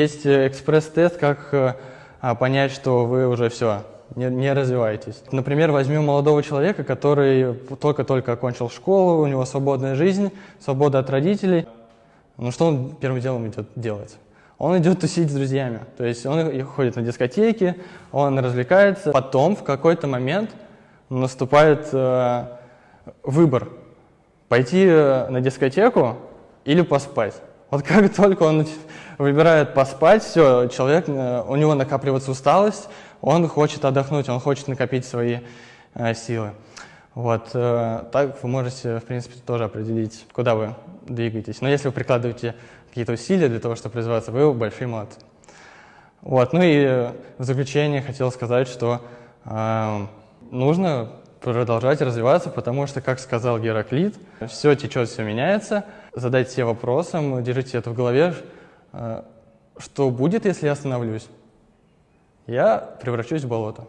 Есть э, экспресс-тест, как э, а, понять, что вы уже все, не, не развиваетесь. Например, возьмем молодого человека, который только-только окончил школу, у него свободная жизнь, свобода от родителей. Ну что он первым делом идет делать? Он идет тусить с друзьями. То есть он ходит на дискотеки, он развлекается. Потом в какой-то момент наступает э, выбор – пойти э, на дискотеку или поспать. Вот как только он выбирает поспать, все, человек, э, у него накапливается усталость, он хочет отдохнуть, он хочет накопить свои э, силы. Вот, э, так вы можете, в принципе, тоже определить, куда вы двигаетесь. Но если вы прикладываете какие-то усилия для того, чтобы развиваться, вы большие молодцы. Вот, ну и в заключение хотел сказать, что э, нужно продолжать развиваться, потому что, как сказал Гераклит, все течет, все меняется. Задайте себе вопросом, держите это в голове, э, что будет, если я остановлюсь? Я превращусь в болото.